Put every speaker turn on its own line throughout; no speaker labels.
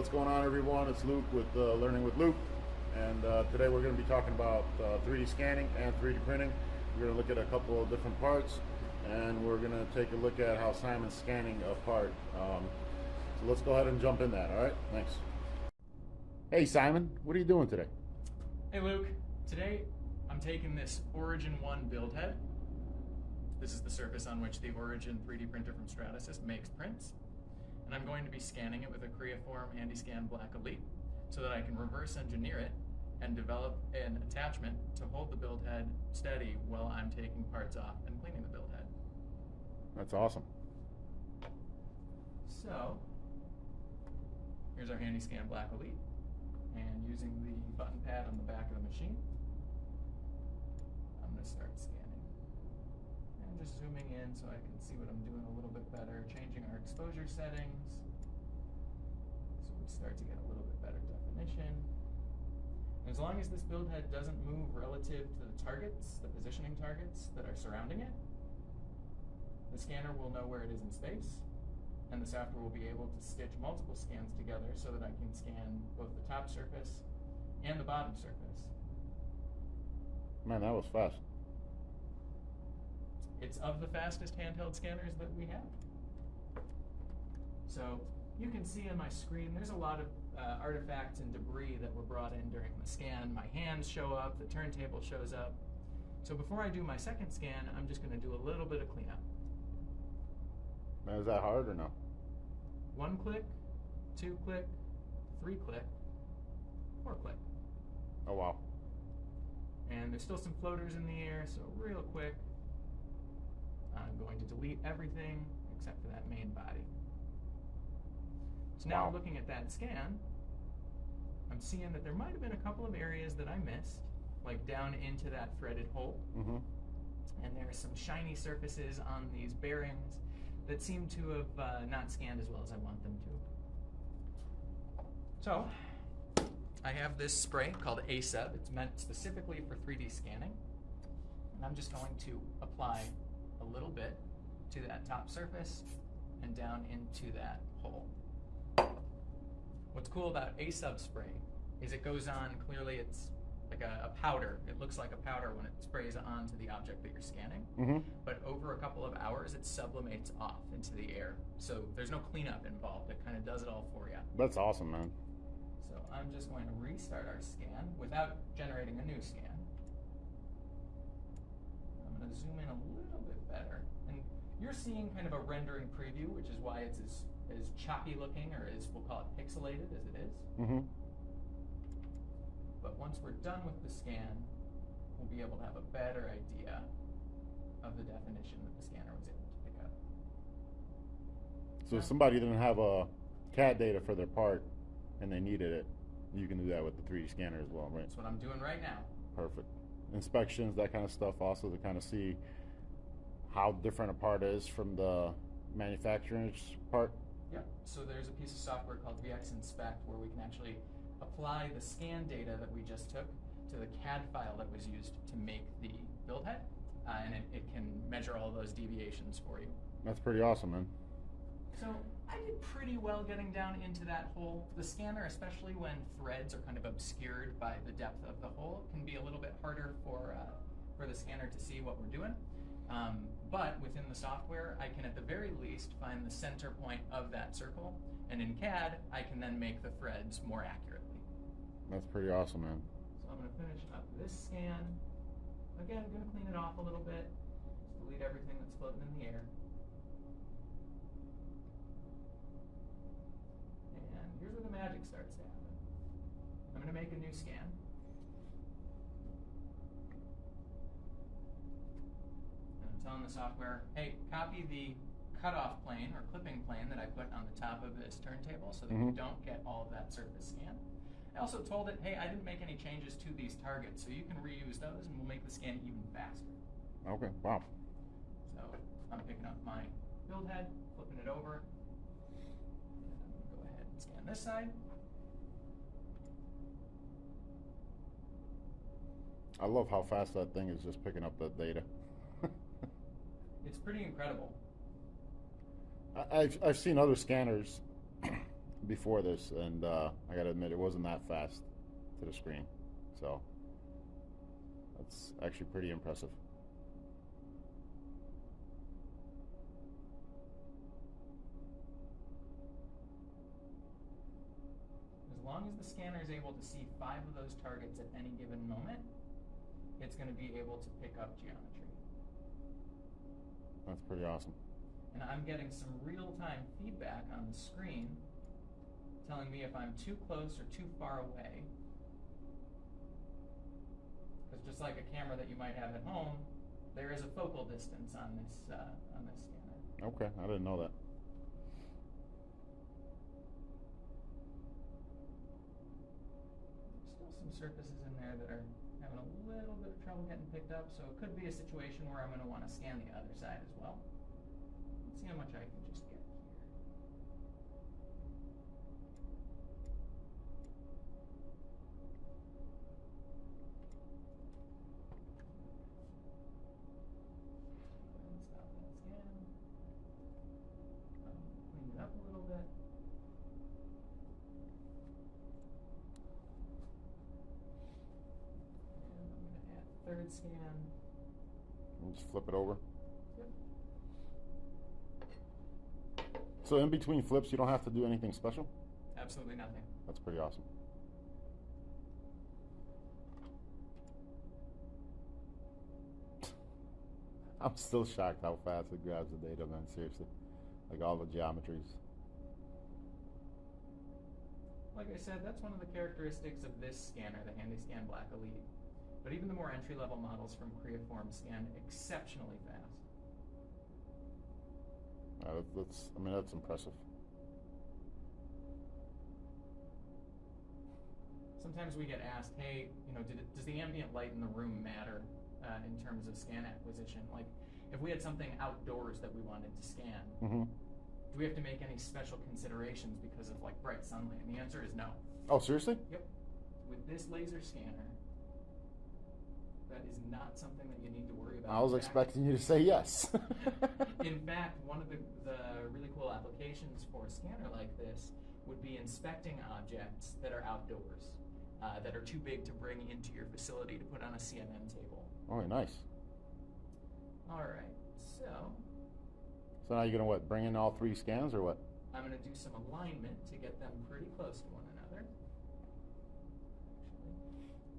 what's going on, everyone? It's Luke with uh, Learning with Luke, and uh, today we're going to be talking about uh, 3D scanning and 3D printing. We're going to look at a couple of different parts, and we're going to take a look at how Simon's scanning a part. Um, so let's go ahead and jump in that. All right, thanks. Hey, Simon, what are you doing today?
Hey, Luke. Today I'm taking this Origin 1 build head. This is the surface on which the Origin 3D printer from Stratasys makes prints and I'm going to be scanning it with a Creaform HandyScan Black Elite so that I can reverse engineer it and develop an attachment to hold the build head steady while I'm taking parts off and cleaning the build head.
That's awesome.
So, here's our HandyScan Black Elite, and using the button pad on the back of the machine, I'm going to start scanning just zooming in so I can see what I'm doing a little bit better, changing our exposure settings so we start to get a little bit better definition. As long as this build head doesn't move relative to the targets, the positioning targets that are surrounding it, the scanner will know where it is in space, and the software will be able to stitch multiple scans together so that I can scan both the top surface and the bottom surface.
Man, that was fast.
It's of the fastest handheld scanners that we have. So you can see on my screen, there's a lot of uh, artifacts and debris that were brought in during the scan. My hands show up, the turntable shows up. So before I do my second scan, I'm just going to do a little bit of cleanup.
Now, is that hard or no?
One click, two click, three click, four click.
Oh, wow.
And there's still some floaters in the air, so real quick, I'm going to delete everything except for that main body. So now
wow.
looking at that scan, I'm seeing that there might have been a couple of areas that I missed, like down into that threaded hole.
Mm-hmm.
And there are some shiny surfaces on these bearings that seem to have uh, not scanned as well as I want them to. So, I have this spray called AESUB. It's meant specifically for 3D scanning. And I'm just going to apply a little bit to that top surface and down into that hole. What's cool about AESUB spray is it goes on, clearly it's like a, a, powder. It looks like a powder when it sprays onto the object that you're scanning.
Mm-hmm.
But over a couple of hours, it sublimates off into the air. So there's no cleanup involved. It kind of does it all for you.
That's awesome, man.
So I'm just going to restart our scan without generating a new scan. I'm going to zoom in a little bit better. And you're seeing kind of a rendering preview, which is why it's as, as choppy looking, or as we'll call it pixelated as it is.
Mm-hmm.
But once we're done with the scan, we'll be able to have a better idea of the definition that the scanner was able to pick up.
So if somebody didn't have a CAD data for their part and they needed it, you can do that with the 3D scanner as well, right?
That's what I'm doing right now.
Perfect. Inspections, that kind of stuff, also to kind of see how different a part is from the manufacturer's part?
Yeah, so there's a piece of software called VX Inspect where we can actually apply the scan data that we just took to the CAD file that was used to make the build head, uh, and it, it can measure all those deviations for you.
That's pretty awesome, man.
So I did pretty well getting down into that hole. The scanner, especially when threads are kind of obscured by the depth of the hole, can be a little bit harder for, uh, for the scanner to see what we're doing. Um, but within the software, I can at the very least find the center point of that circle. And in CAD, I can then make the threads more accurately.
That's pretty awesome, man.
So I'm going to finish up this scan. Again, I'm going to clean it off a little bit. Just delete everything that's floating in the air. Magic starts to happen. I'm going to make a new scan. And I'm telling the software, hey, copy the cutoff plane or clipping plane that I put on the top of this turntable so that mm-hmm. you don't get all of that surface scan. I also told it, hey, I didn't make any changes to these targets, so you can reuse those and we'll make the scan even faster.
Okay, wow.
So I'm picking up my build head, flipping it over. And I'm going to go ahead and scan this side.
I love how fast that thing is just picking up the data
it's pretty incredible.
I've, I've seen other scanners before this, and uh, I gotta admit, it wasn't that fast to the screen. So that's actually pretty impressive.
As long as the scanner is able to see five of those targets at any given moment, it's going to be able to pick up geometry.
That's pretty awesome.
And I'm getting some real-time feedback on the screen telling me if I'm too close or too far away. Because just like a camera that you might have at home, there is a focal distance on this uh, on this scanner.
Okay, I didn't know that.
There's still some surfaces in there that are little bit of trouble getting picked up, so it could be a situation where I'm going to want to scan the other side as well. Let's see how much I can add third scan.
We'll just flip it over.
Yep.
So in between flips, you don't have to do anything special.
Absolutely nothing.
That's pretty awesome. I'm still shocked how fast it grabs the data, man. Seriously, like all the geometries.
Like I said, that's one of the characteristics of this scanner, the HandyScan Black Elite. But even the more entry-level models from Creaform scan exceptionally fast.
Uh, that's, I mean, that's impressive.
Sometimes we get asked, hey, you know, did it, does the ambient light in the room matter uh, in terms of scan acquisition? Like, if we had something outdoors that we wanted to scan,
hmm
do we have to make any special considerations because of like bright sunlight? And the answer is no.
Oh, seriously?
Yep. With this laser scanner, that is not something that you need to worry about.
I was
fact-
expecting you to say yes.
In fact, one of the, the really cool applications for a scanner like this would be inspecting objects that are outdoors, uh, that are too big to bring into your facility to put on a CMM table.
oh, nice.
All right, so
So now you're gonna what? Bring in all three scans or what?
I'm going to do some alignment to get them pretty close to one another. Actually,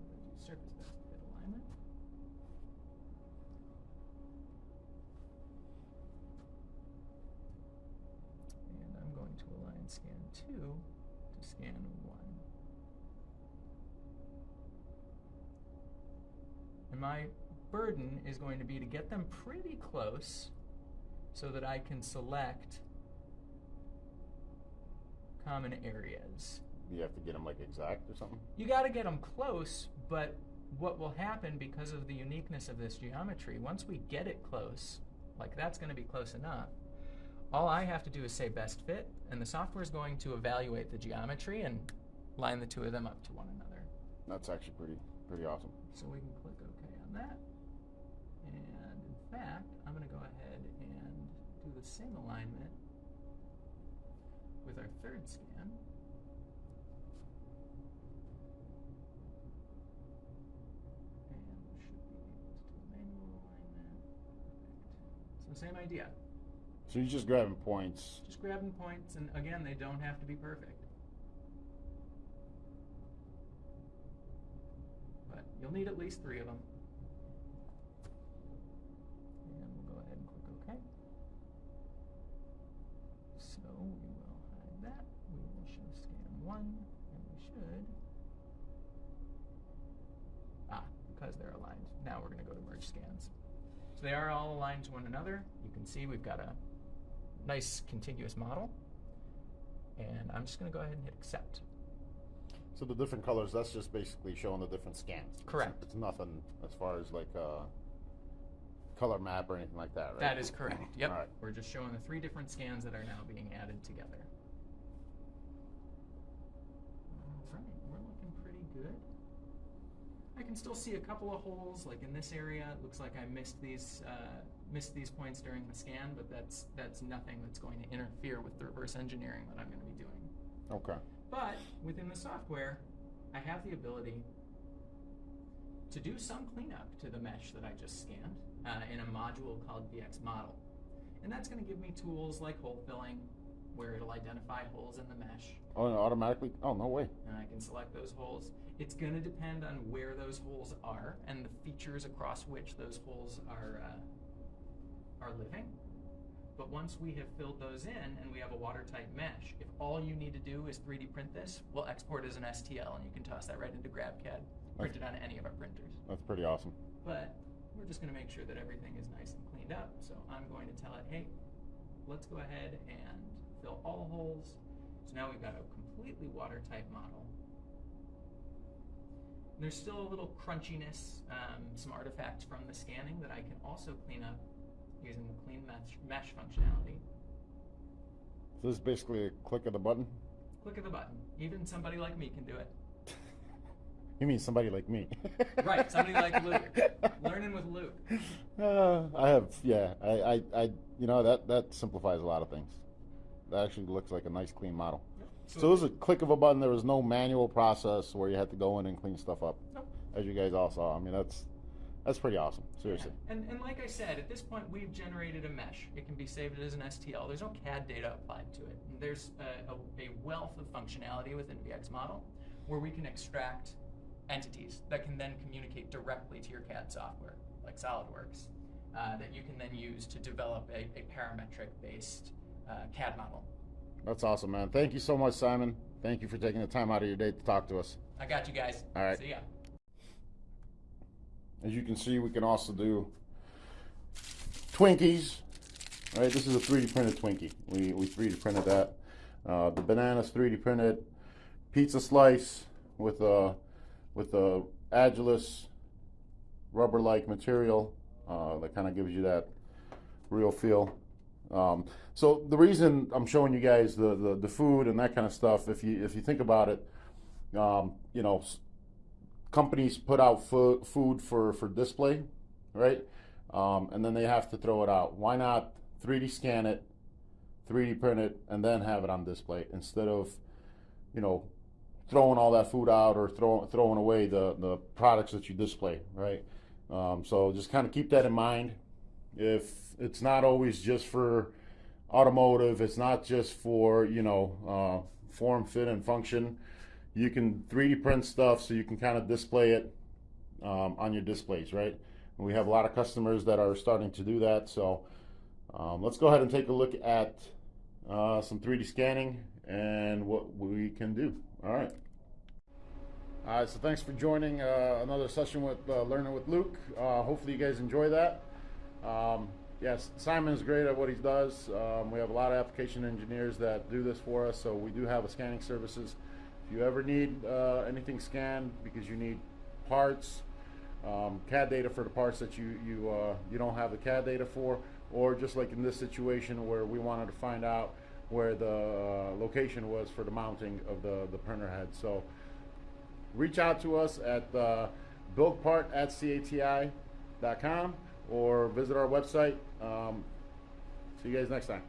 I'm going to do surface best fit alignment. Scan 2 to scan 1. And my burden is going to be to get them pretty close so that I can select common areas.
You have to get them like exact or something?
You got to get them close, but what will happen because of the uniqueness of this geometry, once we get it close, like that's going to be close enough, all I have to do is say best fit, and the software is going to evaluate the geometry and line the two of them up to one another.
That's actually pretty pretty awesome.
So we can click OK on that. And in fact, I'm going to go ahead and do the same alignment with our third scan. And we should be able to do a manual alignment. Perfect. So same idea.
So you're just grabbing points.
Just grabbing points, and again, they don't have to be perfect. But you'll need at least three of them. And we'll go ahead and click OK. So we will hide that. We will show scan one, and we should. Ah, because they're aligned. Now we're going to go to merge scans. So they are all aligned to one another. You can see we've got a nice contiguous model. And I'm just going to go ahead and hit accept.
So the different colors, that's just basically showing the different scans. It's-
Correct.
It's, nothing as far as like a color map or anything like that, right?
That is correct. Yep.
All right.
We're just showing the three different scans that are now being added together. All right, we're looking pretty good. I can still see a couple of holes, like in this area. It looks like I missed these uh, missed these points during the scan, but that's that's nothing that's going to interfere with the reverse engineering that I'm going to be doing.
Okay.
But within the software, I have the ability to do some cleanup to the mesh that I just scanned uh, in a module called VX Model. And that's going to give me tools like hole filling, where it'll identify holes in the mesh,
Oh, and automatically? Oh, no way.
and I can select those holes. It's going to depend on where those holes are and the features across which those holes are uh, are living. But once we have filled those in and we have a watertight mesh, if all you need to do is 3D print this, we'll export as an STL and you can toss that right into GrabCAD, print it on any of our printers.
That's pretty awesome.
But we're just going to make sure that everything is nice and cleaned up. So I'm going to tell it, hey, let's go ahead and fill all holes. So now we've got a completely watertight model. There's still a little crunchiness, um, some artifacts from the scanning that I can also clean up using the clean mesh, mesh functionality.
So this is basically a click of the button?
Click of the button. Even somebody like me can do it.
You mean somebody like me?
Right, somebody like Luke. Learning with Luke.
Uh, I have, yeah. I, I, I, you know, that that simplifies a lot of things. That actually looks like a nice, clean model. So, it was a click of a button. There was no manual process where you had to go in and clean stuff up,
Nope.
as you guys all saw. I mean, that's that's pretty awesome. Seriously.
Yeah. And, and like I said, at this point, we've generated a mesh. It can be saved as an STL. There's no CAD data applied to it. And there's a, a, a wealth of functionality within VX Model where we can extract entities that can then communicate directly to your CAD software, like SolidWorks, uh, that you can then use to develop a, a parametric-based uh, CAD model.
That's awesome, man. Thank you so much, Simon. Thank you for taking the time out of your day to talk to us.
I got you guys.
All right.
See ya.
As you can see, we can also do Twinkies. All right, this is a 3D printed Twinkie. We, we 3D printed that. Uh, the banana's 3D printed. Pizza slice with a with a Agilus rubber-like material uh, that kind of gives you that real feel. Um, so the reason I'm showing you guys the, the, the food and that kind of stuff, if you if you think about it, um, you know, companies put out fo- food for for display, right? Um, and then they have to throw it out. Why not 3D scan it, 3D print it, and then have it on display instead of, you know, throwing all that food out or throwing throwing away the the products that you display, right? Um, so just kind of keep that in mind. If it's not always just for automotive, it's not just for you know uh, form, fit, and function. You can 3D print stuff so you can kind of display it um, on your displays, right? And we have a lot of customers that are starting to do that. So um, let's go ahead and take a look at uh, some 3D scanning and what we can do. All right. All right, so thanks for joining uh, another session with uh, Learning with Luke. Uh, hopefully, you guys enjoy that. Um, yes, Simon is great at what he does. Um, we have a lot of application engineers that do this for us, so we do have a scanning services. If you ever need uh, anything scanned because you need parts, um, CAD data for the parts that you you uh, you don't have the CAD data for, or just like in this situation where we wanted to find out where the uh, location was for the mounting of the the printer head. So reach out to us at uh, buildpart at cati.com or visit our website. Um, see you guys next time.